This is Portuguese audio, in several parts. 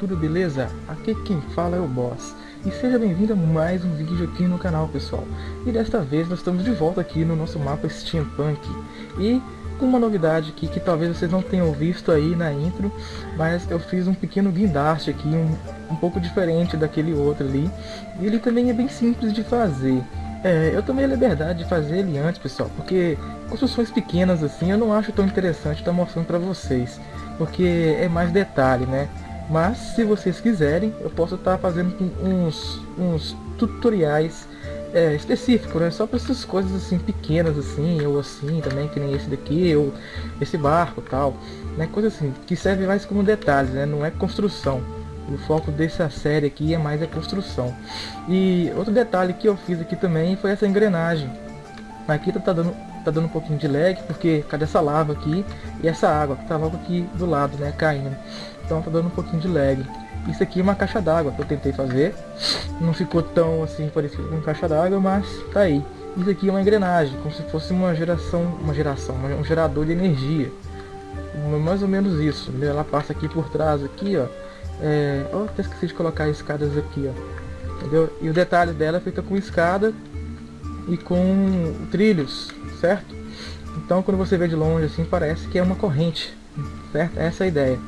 tudo beleza? Aqui quem fala é o Boss. E seja bem-vindo a mais um vídeo aqui no canal, pessoal. E desta vez nós estamos de volta aqui no nosso mapa Steampunk. E com uma novidade aqui que talvez vocês não tenham visto aí na intro, mas eu fiz um pequeno guindaste aqui, um, um pouco diferente daquele outro ali. E ele também é bem simples de fazer. É, eu tomei a liberdade de fazer ele antes, pessoal, porque construções pequenas assim eu não acho tão interessante estar tá mostrando para vocês, porque é mais detalhe, né? Mas se vocês quiserem, eu posso estar tá fazendo uns, uns tutoriais é, específicos, né? Só para essas coisas assim pequenas assim, ou assim também, que nem esse daqui, ou esse barco tal, né? Coisa assim, que serve mais como detalhes, né? Não é construção. O foco dessa série aqui é mais a construção. E outro detalhe que eu fiz aqui também foi essa engrenagem. Aqui tá, tá dando, tá dando um pouquinho de lag, porque cadê essa lava aqui e essa água que tá logo aqui do lado, né, caindo. Então tá dando um pouquinho de lag. Isso aqui é uma caixa d'água que eu tentei fazer. Não ficou tão assim parecido com caixa d'água, mas tá aí. Isso aqui é uma engrenagem, como se fosse uma geração, uma geração, um gerador de energia. Mais ou menos isso. Ela passa aqui por trás, aqui, ó é, oh, até esqueci de colocar escadas aqui, ó. Entendeu? E o detalhe dela é feita com escada e com trilhos, certo? Então quando você vê de longe assim, parece que é uma corrente, certo? Essa é a ideia.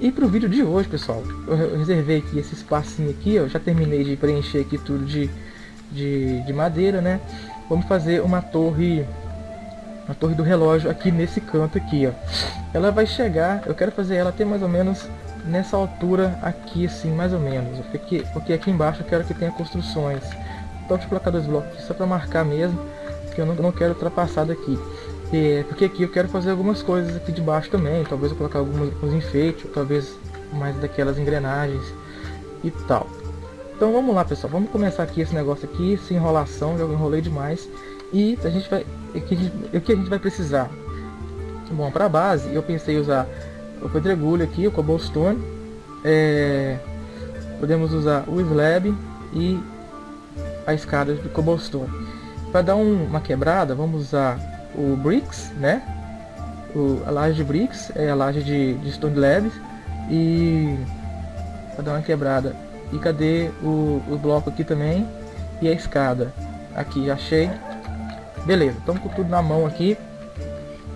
E para o vídeo de hoje, pessoal, eu reservei aqui esse espacinho aqui, eu já terminei de preencher aqui tudo de, de, de madeira, né? Vamos fazer uma torre a torre do relógio aqui nesse canto aqui, ó. Ela vai chegar, eu quero fazer ela até mais ou menos nessa altura aqui, assim, mais ou menos. Porque, porque aqui embaixo eu quero que tenha construções. Então deixa eu colocar dois blocos aqui só para marcar mesmo, que eu não, não quero ultrapassar daqui. É, porque aqui eu quero fazer algumas coisas aqui de baixo também. Talvez eu colocar alguns, alguns enfeites, talvez mais daquelas engrenagens e tal. Então vamos lá pessoal, vamos começar aqui esse negócio aqui, sem enrolação, já enrolei demais. E a gente vai, o que a gente vai precisar? Bom, para base eu pensei usar o pedregulho aqui, o cobblestone. É, podemos usar o slab e a escada de cobblestone. Para dar um, uma quebrada, vamos usar o bricks, né? O, a laje de bricks é a laje de, de stone slabs e para dar uma quebrada. E cadê o, o bloco aqui também e a escada? Aqui achei. Beleza, estamos com tudo na mão aqui.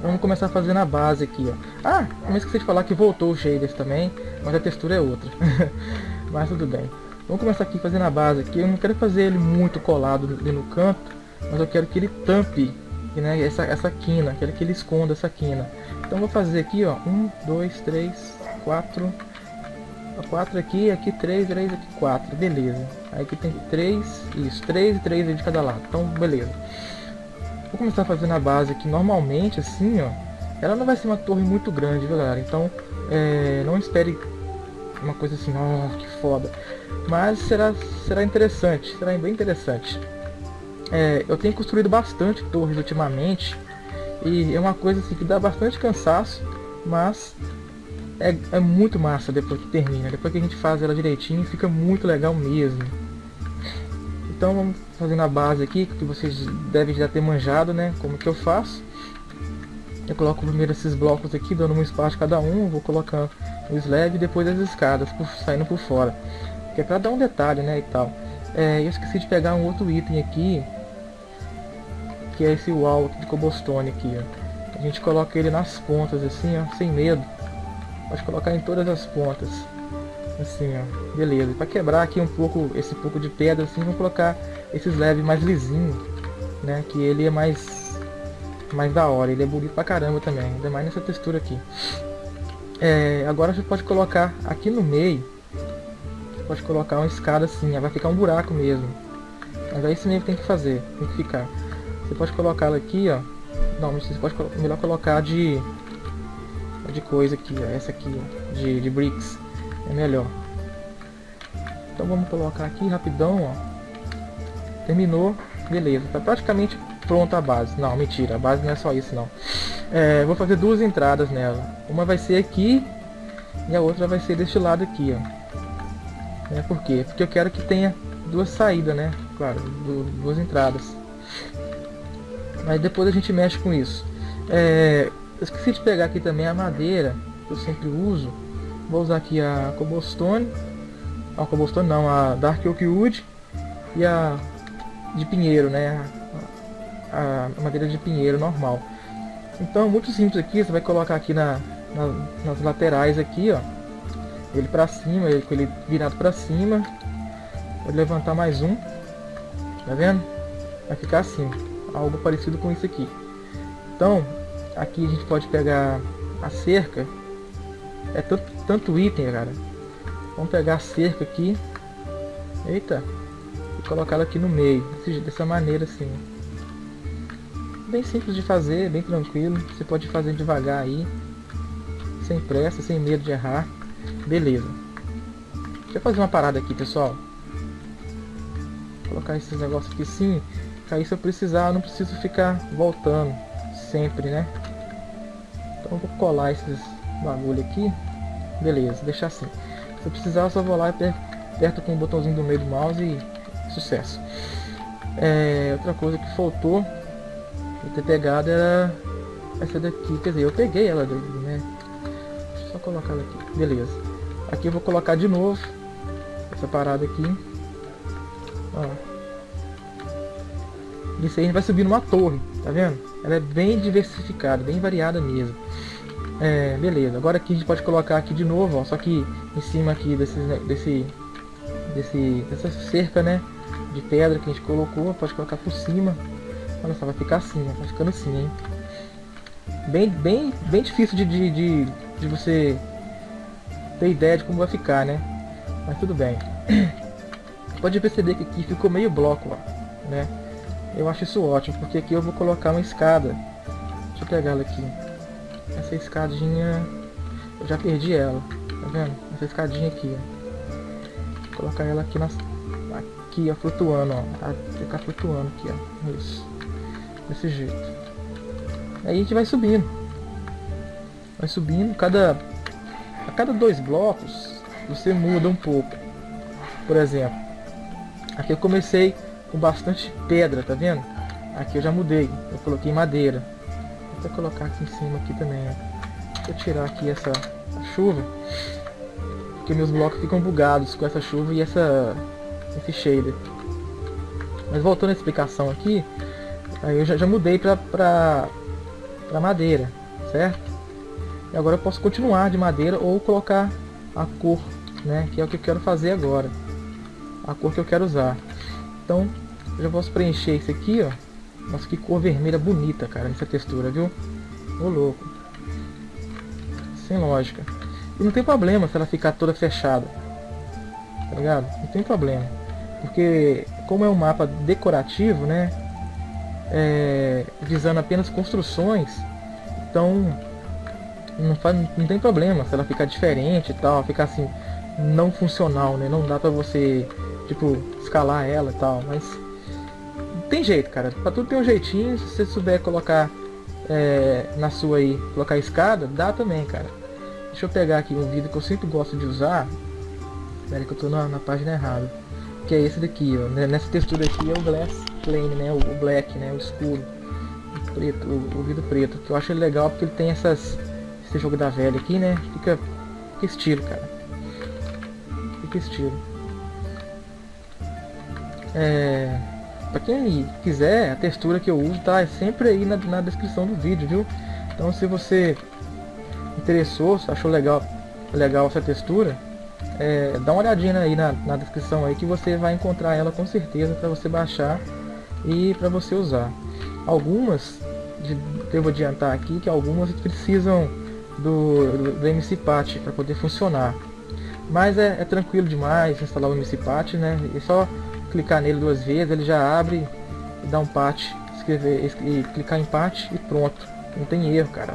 Vamos começar fazendo a base aqui, ó. Ah, não esqueci de falar que voltou o shaders também, mas a textura é outra. mas tudo bem. Vamos começar aqui fazendo a base aqui. Eu não quero fazer ele muito colado ali no canto, mas eu quero que ele tampe né, essa, essa quina, quero que ele esconda essa quina. Então vou fazer aqui, ó, um, dois, três, quatro, quatro aqui, aqui três, três, aqui quatro, beleza. Aí aqui tem três, isso, três e três de cada lado. Então beleza. Vou começar fazendo a base aqui normalmente, assim, ó. Ela não vai ser uma torre muito grande, viu, galera? Então, é, não espere uma coisa assim, ó, oh, que foda. Mas será, será interessante, será bem interessante. É, eu tenho construído bastante torres ultimamente. E é uma coisa assim que dá bastante cansaço, mas é, é muito massa depois que termina. Depois que a gente faz ela direitinho, fica muito legal mesmo. Então vamos fazendo a base aqui, que vocês devem já ter manjado, né? Como que eu faço. Eu coloco primeiro esses blocos aqui, dando um espaço cada um. Vou colocar o slab e depois as escadas, por, saindo por fora. Que é pra dar um detalhe, né? E tal. É, eu esqueci de pegar um outro item aqui. Que é esse wall de cobblestone aqui, ó. A gente coloca ele nas pontas assim, ó, sem medo. Pode colocar em todas as pontas. Assim, ó. Beleza. Para quebrar aqui um pouco, esse pouco de pedra, assim, vamos colocar esse slab mais lisinho, né? Que ele é mais, mais da hora. Ele é bonito pra caramba também. Ainda mais nessa textura aqui. É, agora você pode colocar aqui no meio. Pode colocar uma escada assim, vai ficar um buraco mesmo. Mas é isso mesmo que tem que fazer, tem que ficar. Você pode colocar ela aqui, ó. Não, você pode melhor colocar de de coisa aqui, ó, essa aqui, ó, de, de bricks é melhor. Então vamos colocar aqui rapidão, ó. Terminou, beleza, tá praticamente pronta a base. Não, mentira, a base não é só isso não. É, vou fazer duas entradas nela. Uma vai ser aqui e a outra vai ser deste lado aqui, ó. É, por quê? Porque eu quero que tenha duas saídas, né? Claro, duas entradas. Mas depois a gente mexe com isso. É, eu esqueci de pegar aqui também a madeira que eu sempre uso Vou usar aqui a cobblestone. A cobblestone não, a dark oak wood e a de pinheiro, né? A, a madeira de pinheiro normal. Então, muito simples aqui, você vai colocar aqui na, na nas laterais aqui, ó. Ele pra cima, ele ele virado pra cima. Vou levantar mais um. Tá vendo? Vai ficar assim, algo parecido com isso aqui. Então, aqui a gente pode pegar a cerca. É tanto, tanto item, cara. Vamos pegar a cerca aqui. Eita. E colocar ela aqui no meio. Dessa maneira assim. Bem simples de fazer, bem tranquilo. Você pode fazer devagar aí. Sem pressa, sem medo de errar. Beleza. Deixa eu fazer uma parada aqui, pessoal. Vou colocar esses negócios aqui sim. Aí se eu precisar, eu não preciso ficar voltando sempre, né? Então vou colar esses bagulho aqui. Beleza, deixar assim. Se eu precisar, eu só vou lá aperto com o botãozinho do meio do mouse e sucesso. É, outra coisa que faltou eu ter pegado era essa daqui. Quer dizer, eu peguei ela né? Deixa eu só colocar ela aqui. Beleza. Aqui eu vou colocar de novo essa parada aqui. Ó. Isso aí a gente vai subir numa torre, tá vendo? Ela é bem diversificada, bem variada mesmo. É, beleza. Agora aqui a gente pode colocar aqui de novo, ó, só que em cima aqui desse, desse, desse, dessa cerca, né, de pedra que a gente colocou, pode colocar por cima. Olha só, vai ficar assim, né? vai ficando assim, hein? Bem, bem, bem difícil de, de, de, de você ter ideia de como vai ficar, né? Mas tudo bem. Pode perceber que aqui ficou meio bloco, ó, né? Eu acho isso ótimo, porque aqui eu vou colocar uma escada. Deixa eu pegar ela aqui. Essa escadinha, eu já perdi ela, tá vendo? Essa escadinha aqui, ó. Vou colocar ela aqui, nas, aqui ó, flutuando, ó. Vai ficar flutuando aqui, ó. Isso. Desse jeito. Aí a gente vai subindo. Vai subindo, cada... A cada dois blocos, você muda um pouco. Por exemplo, aqui eu comecei com bastante pedra, tá vendo? Aqui eu já mudei, eu coloquei madeira. Vou até colocar aqui em cima aqui também, Deixa eu tirar aqui essa chuva, porque meus blocos ficam bugados com essa chuva e essa esse shader. Mas voltando à explicação aqui, aí eu já, já mudei pra, pra, pra madeira, certo? E agora eu posso continuar de madeira ou colocar a cor, né? Que é o que eu quero fazer agora. A cor que eu quero usar. Então, eu já posso preencher isso aqui, ó. Nossa, que cor vermelha bonita, cara, nessa textura, viu? Ô louco. Sem lógica. E não tem problema se ela ficar toda fechada. Tá ligado? Não tem problema. Porque como é um mapa decorativo, né? É, visando apenas construções, então não, faz, não tem problema se ela ficar diferente e tal, ficar assim, não funcional, né? Não dá pra você, tipo, escalar ela e tal, mas tem jeito, cara. Pra tudo tem um jeitinho. Se você souber colocar é, na sua aí, colocar escada, dá também, cara. Deixa eu pegar aqui um vídeo que eu sempre gosto de usar. Espera que eu tô na, na, página errada. Que é esse daqui, ó. Né, nessa textura aqui é o glass plane, né? O, o black, né? O escuro. O preto, o, o vidro preto. Que eu acho legal porque ele tem essas. Esse jogo da velha aqui, né? Fica, fica estilo, cara. Fica estilo. É... Pra quem quiser, a textura que eu uso tá sempre aí na, na descrição do vídeo, viu? Então se você interessou, se achou legal, legal essa textura, é, dá uma olhadinha aí na, na descrição aí que você vai encontrar ela com certeza para você baixar e para você usar. Algumas, devo adiantar aqui que algumas precisam do, do, do para poder funcionar. Mas é, é, tranquilo demais instalar o MC Patch, né? É só clicar nele duas vezes, ele já abre e dá um patch, escrever, e clicar em patch e pronto. Não tem erro, cara.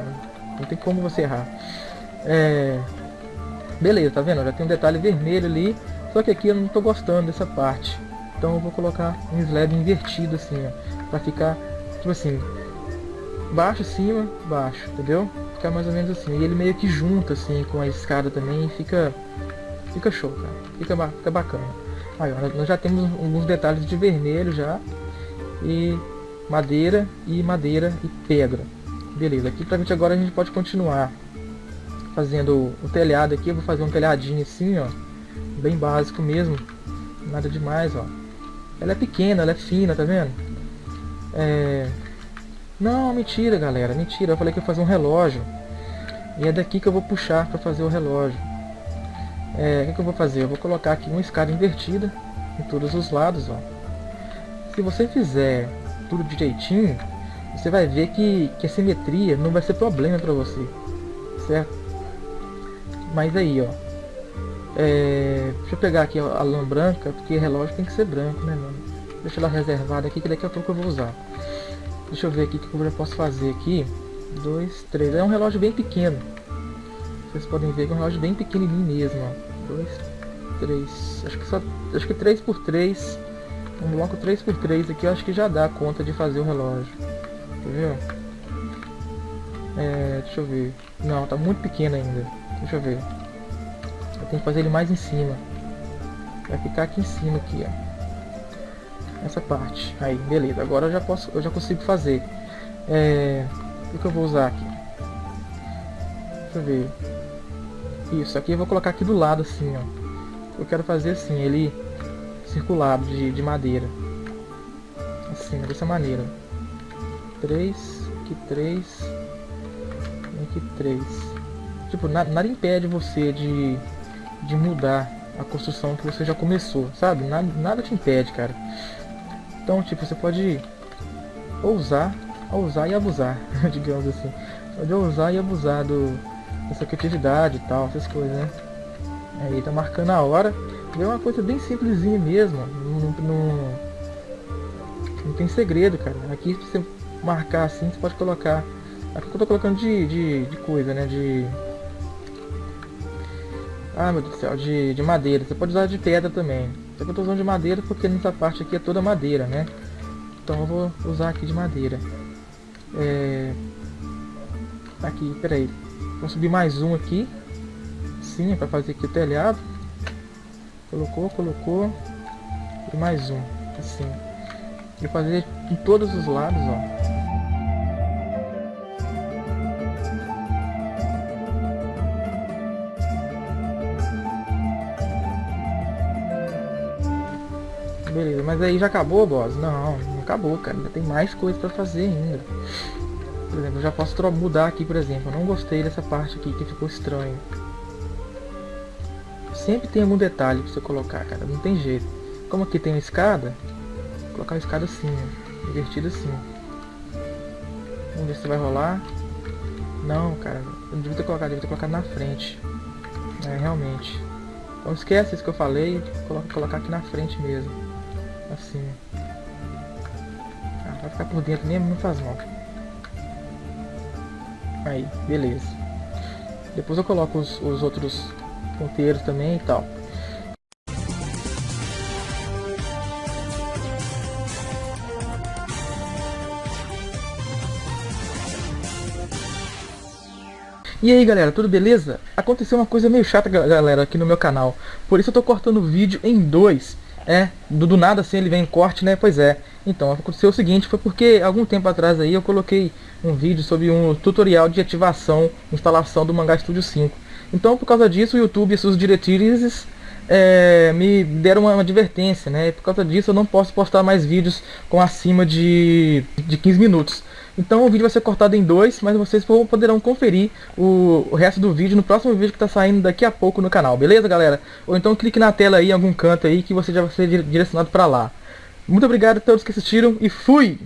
Não tem como você errar. É... Beleza, tá vendo? Já tem um detalhe vermelho ali, só que aqui eu não tô gostando dessa parte. Então eu vou colocar um slab invertido assim, ó, pra ficar, tipo assim, baixo, cima, baixo, entendeu? Ficar mais ou menos assim. E ele meio que junta assim com a escada também fica, fica show, cara. Fica, fica bacana. Aí, nós já temos alguns detalhes de vermelho já. E madeira e madeira e pedra. Beleza, aqui pra gente agora a gente pode continuar. fazendo o telhado aqui, eu vou fazer um telhadinho assim, ó. Bem básico mesmo. Nada demais, ó. Ela é pequena, ela é fina, tá vendo? É... Não, mentira, galera, mentira. Eu falei que ia fazer um relógio. E é daqui que eu vou puxar para fazer o relógio. É, o que, eu vou fazer? Eu vou colocar aqui uma escada invertida em todos os lados, ó. Se você fizer tudo direitinho, você vai ver que, que a simetria não vai ser problema para você, certo? Mas aí, ó, é, deixa eu pegar aqui a lã branca, porque relógio tem que ser branco, né, mano? Deixa ela reservada aqui, que daqui a pouco eu vou usar. Deixa eu ver aqui o que eu já posso fazer aqui. Dois, três. É um relógio bem pequeno. Vocês podem ver que é um relógio bem pequenininho mesmo, ó. Dois, três. Acho que só, acho que três por três. Um bloco 3 por 3 aqui, eu acho que já dá conta de fazer o relógio. Entendeu? É, deixa eu ver. Não, tá muito pequeno ainda. Deixa eu ver. Eu tenho que fazer ele mais em cima. Vai ficar aqui em cima aqui, ó. Essa parte. Aí, beleza. Agora eu já posso, eu já consigo fazer. É, o que eu vou usar aqui? Deixa eu ver. Isso, aqui eu vou colocar aqui do lado assim, ó. Eu quero fazer assim, ele circulado de, de madeira. Assim, dessa maneira. 3, aqui 3, aqui 3. Tipo, nada, nada impede você de, de mudar a construção que você já começou, sabe? Nada, nada te impede, cara. Então, tipo, você pode ousar, ousar e abusar, digamos assim. Pode ousar e abusar do, dessa criatividade e tal, essas coisas, né? Aí tá marcando a hora. É uma coisa bem simplesinha mesmo. Não, não, não tem segredo, cara. Aqui se você marcar assim, você pode colocar. Aqui eu tô colocando de, de, de coisa, né? De. Ah meu Deus do céu, de, de madeira. Você pode usar de pedra também. Só que eu tô usando de madeira porque nessa parte aqui é toda madeira, né? Então eu vou usar aqui de madeira. É... Aqui, peraí. Vamos subir mais um aqui. Sim, para fazer aqui o telhado. Colocou, colocou. E mais um, assim. E fazer em todos os lados, ó. Beleza, mas aí já acabou, boss? Não, não acabou, cara. Ainda tem mais coisa pra fazer ainda. Por exemplo, eu já posso mudar aqui, por exemplo. Eu não gostei dessa parte aqui que ficou estranho. Sempre tem algum detalhe pra você colocar, cara. Não tem jeito. Como aqui tem uma escada, vou colocar a escada assim, ó. Invertida assim. Vamos ver se vai rolar. Não, cara. Eu não devia ter colocado, devia ter colocado na frente. É, realmente. Então esquece isso que eu falei. Coloca, colocar aqui na frente mesmo. Assim. Ah, vai ficar por dentro mesmo, não faz mal. Aí, beleza. Depois eu coloco os, os outros ponteiros também e tal. E aí galera, tudo beleza? Aconteceu uma coisa meio chata galera aqui no meu canal Por isso eu tô cortando o vídeo em dois É, do, do nada assim ele vem em corte né, pois é Então, aconteceu o seguinte, foi porque algum tempo atrás aí eu coloquei um vídeo sobre um tutorial de ativação, instalação do Mangá Studio 5 então, por causa disso, o YouTube e suas diretrizes é, me deram uma, advertência, né? Por causa disso, eu não posso postar mais vídeos com acima de, de 15 minutos. Então, o vídeo vai ser cortado em dois, mas vocês poderão conferir o, o resto do vídeo no próximo vídeo que está saindo daqui a pouco no canal, beleza, galera? Ou então clique na tela aí, em algum canto aí, que você já vai ser direcionado para lá. Muito obrigado a todos que assistiram e fui!